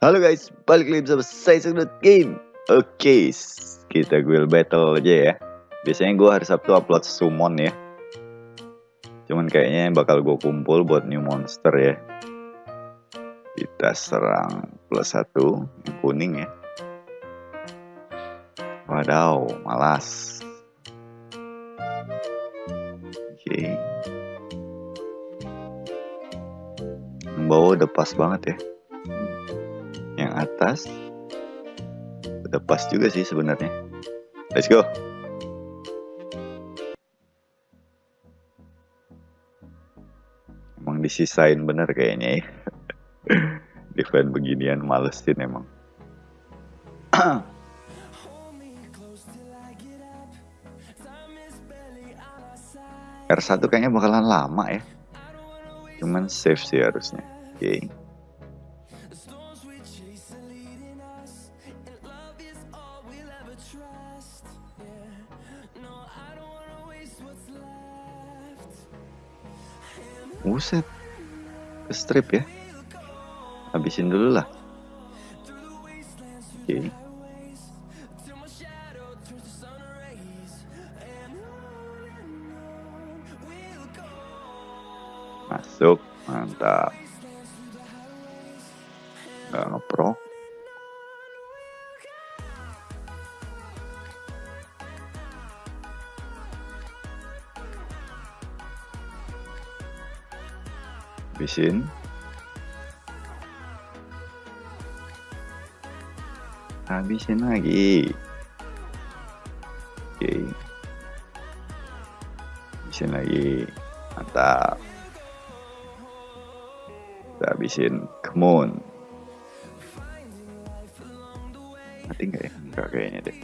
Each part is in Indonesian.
Halo guys, balik lagi bersama saya Sudut Game. Oke, kita guild battle aja ya. Biasanya gue hari Sabtu upload summon ya. Cuman kayaknya bakal gue kumpul buat new monster ya. Kita serang plus satu yang kuning ya. Wadaw, malas. Oke. Yang bawah udah pas banget ya atas. Udah pas juga sih sebenarnya. Let's go. Emang disisain bener kayaknya ya. Defend beginian malesin emang. R1 kayaknya bakalan lama ya. Cuman save sih harusnya. Oke. okay. Buset. Ke strip ya. Habisin dulu lah. Oke. Okay. Masuk. Mantap. Gak ngeprok. Habisin. Habisin lagi. Oke. Habisin lagi. Mantap. Kita habisin. Kemun mati nggak ya? Enggak kayaknya deh.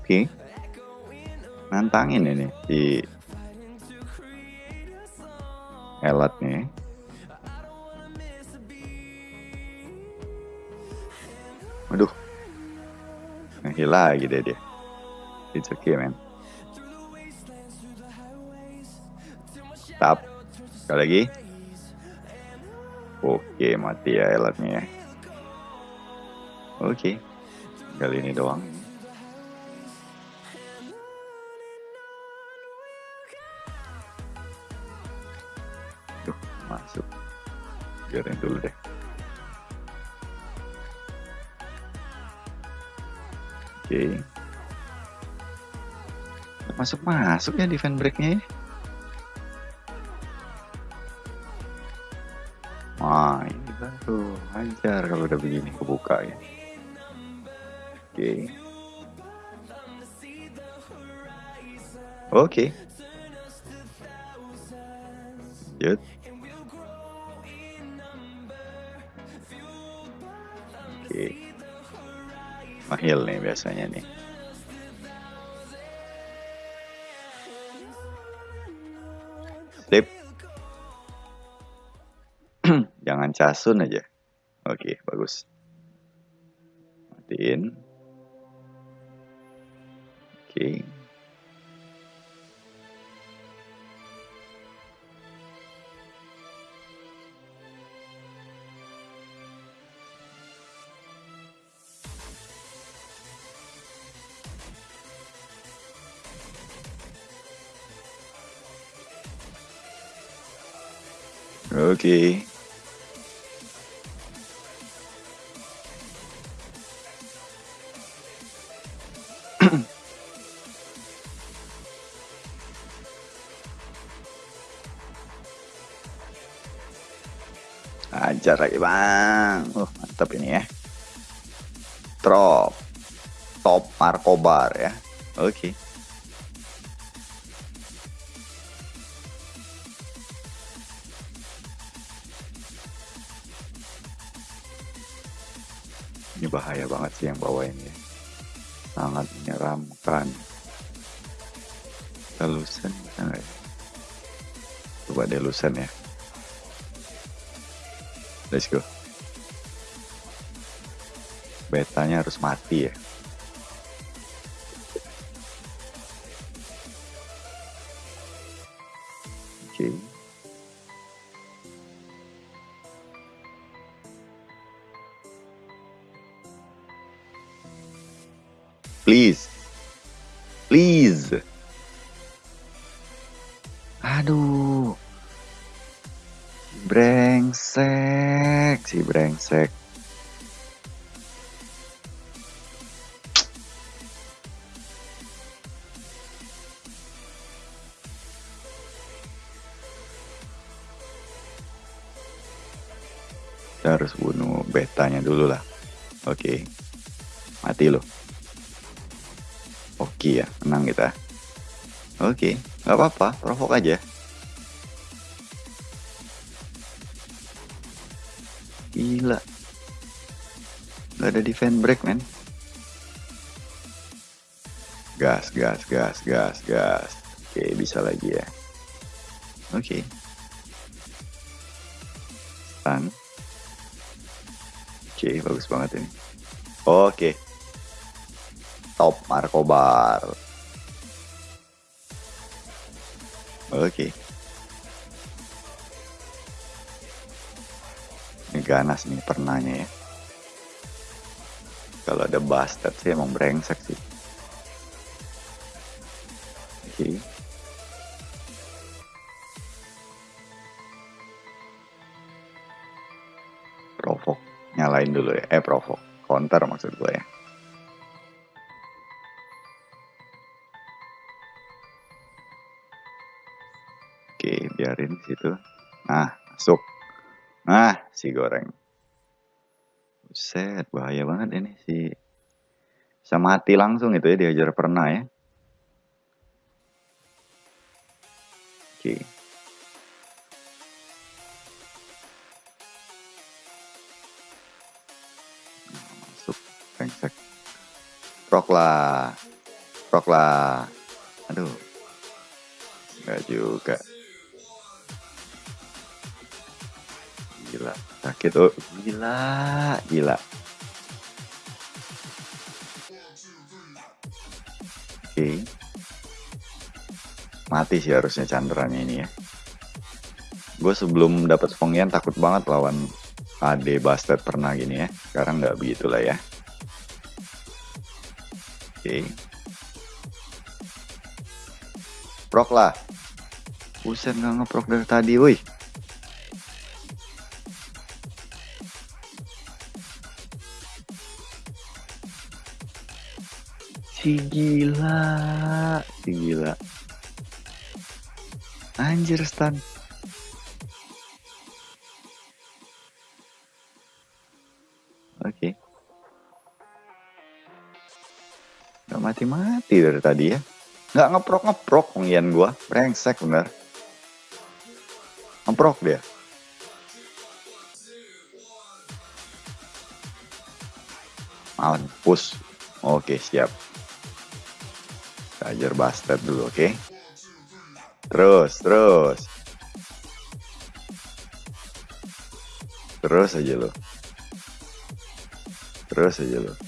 Oke. okay nantangin ini di elatnya waduh ngehil lagi deh dia. It's okay man. Tap. Sekali lagi. Oke mati ya elatnya ya. Oke. Kali ini doang biarin dulu deh oke okay. masuk masuk ya defend breaknya ya Wah ini baru ajar kalau udah begini kebuka ya oke okay. oke okay. lanjut Mahil nih biasanya nih. Sip. Jangan casun aja. Oke, bagus. Matiin. Oke. Oke. Okay. Ajar lagi bang. Oh mantap ini ya. Drop. Top Markobar ya. Oke. Okay. Ini bahaya banget sih yang bawa ini sangat menyeramkan. Delusion bisa nggak ya? Coba delusion ya. Let's go. Betanya harus mati ya Please. Please. Aduh. Brengsek, si brengsek. Kita harus bunuh betanya dulu lah. Oke. Mati lo. Oke ya, menang kita. Oke, nggak apa-apa, provok aja. Gila. Gak ada defend break, men. Gas, gas, gas, gas, gas. Oke, bisa lagi ya. Oke. Stun. Oke, bagus banget ini. Oke. Top Markobar. Oke. Ini ganas nih pernahnya ya. Kalau ada bastard sih emang brengsek sih. Oke. Provok. Nyalain dulu ya. Eh provok. Counter maksud gue ya. Biarin situ. Nah, masuk. Nah, si goreng. Buset, bahaya banget ini si bisa mati langsung itu ya diajar pernah ya. Oke. Masuk brengsek. Prok lah. Prok lah. Aduh. Enggak juga. Sakit oh. Gila, gila. Oke. Mati sih harusnya Chandranya ini ya. Gue sebelum dapat Spongian takut banget lawan AD Bastard pernah gini ya. Sekarang nggak begitu lah ya. Oke. Prok lah. Buset nggak ngeprok dari tadi, woi. Si gila, si gila. Anjir stun. Oke. Gak mati-mati dari tadi ya. Gak ngeprok-ngeprok pengian gua. Brengsek bener. Ngeprok dia. Mampus. Oke, siap. Ajar bastard dulu, oke? Terus, terus. Terus aja lo. Terus aja lo.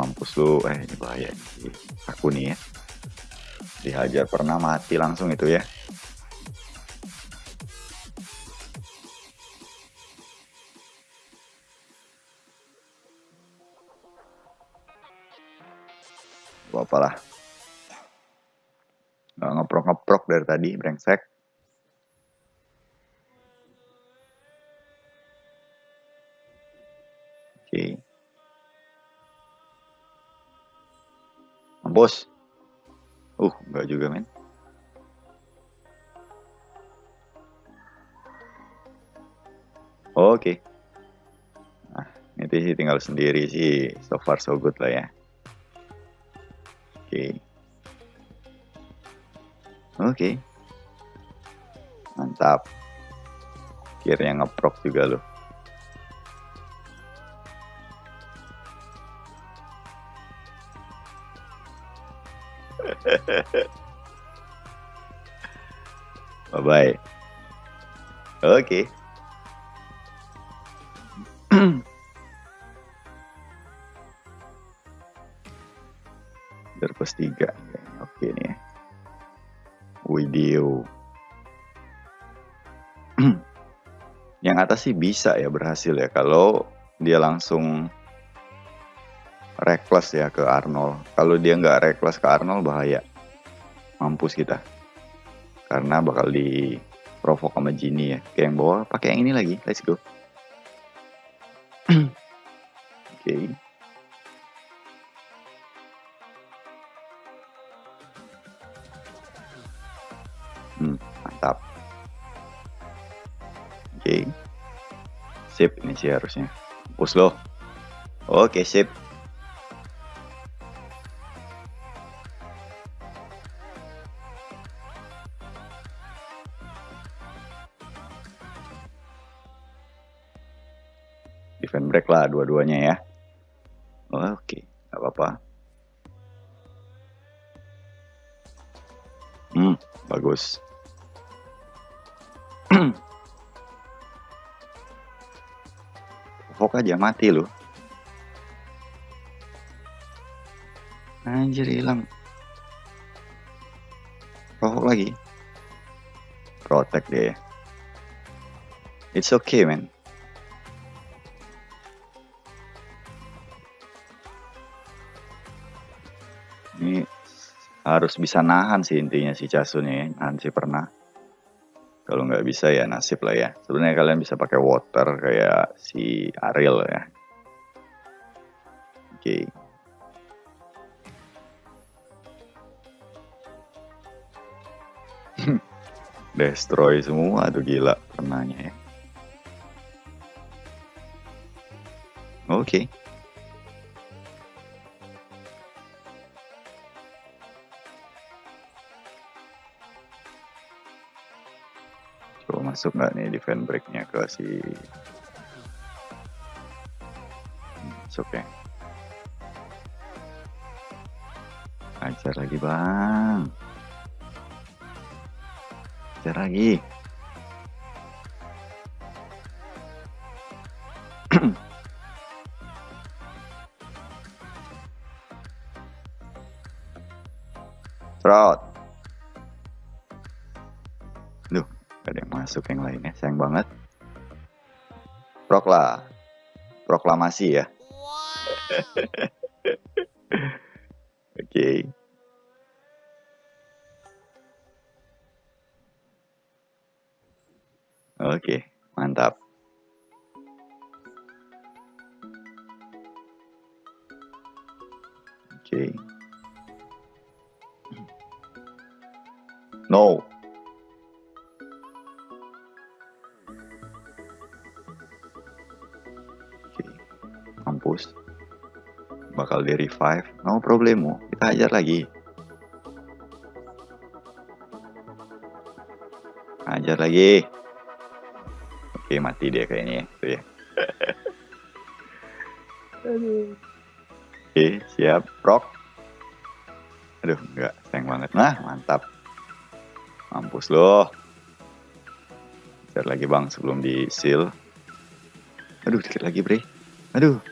Mampus lu. Eh, ini bahaya. Aku nih ya. Dihajar pernah mati langsung itu ya. Gak apa lah. Gak ngeprok-ngeprok dari tadi, brengsek. Mampus. Uh, enggak juga, men. Oke. Nah, ini sih tinggal sendiri sih. So far so good lah ya. Oke. Oke. Mantap. Akhirnya ngeprok juga loh. baik. Oke. Okay. Dari tiga, Oke okay, nih. Ya. Video. Yang atas sih bisa ya berhasil ya. Kalau dia langsung reckless ya ke Arnold. Kalau dia nggak reckless ke Arnold bahaya. Mampus kita karena bakal di provok sama Genie ya. Kayak yang bawah pakai yang ini lagi. Let's go. Oke. Okay. hmm, mantap. Oke. Okay. sip ini sih harusnya. Push loh oke okay, sip dua-duanya ya. Oke okay. nggak apa-apa. Hmm bagus. Fok aja mati loh anjir hilang. Provok lagi. Protect deh. It's okay man ini harus bisa nahan sih intinya si Casun ya nahan si pernah kalau nggak bisa ya nasib lah ya sebenarnya kalian bisa pakai water kayak si Ariel ya oke okay. destroy semua tuh gila pernahnya ya oke okay. Coba masuk nggak nih defend breaknya ke si masuk ya? Ajar lagi bang. Ajar lagi. Fraud. Masuk yang lainnya. Sayang banget. Prokla. Proklamasi ya. Oke. okay. Oke, okay, mantap. Oke. Okay. No. Bakal di revive. No problemo. Kita ajar lagi. Ajar lagi. Oke, mati dia kayaknya Tuh ya. Oke, siap. Rock. Aduh, enggak. Sayang banget. Nah, mantap. Mampus loh. Biar lagi bang sebelum di seal. Aduh, dikit lagi bre. Aduh.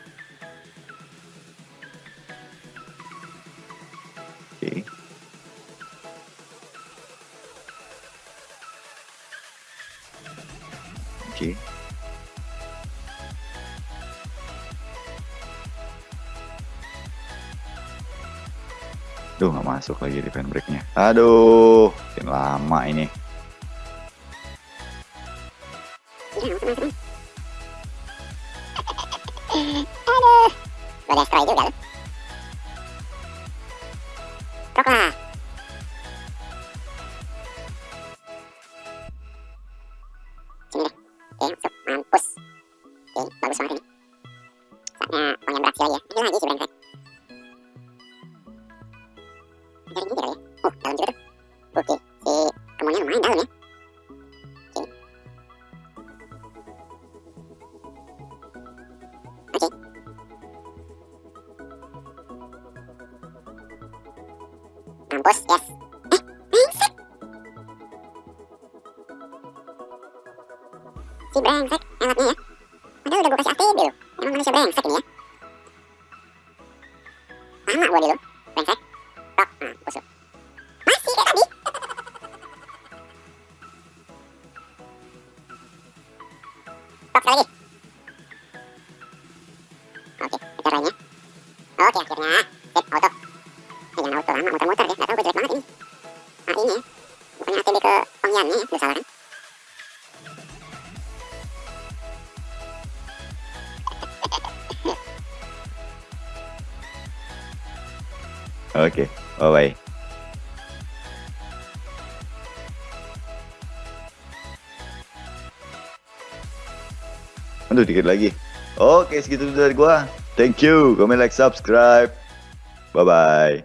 Masuk lagi di fan breaknya. Aduh, makin lama ini. Aduh, gue destroy juga lu. Prok lumayan dalam ya. Mampus, yes. Eh, brengsek. Si cọc lại đi. Ok, được rồi nhé. Ok, được rồi Aduh dikit lagi. Oke segitu dari gua. Thank you. Comment, like, subscribe. Bye bye.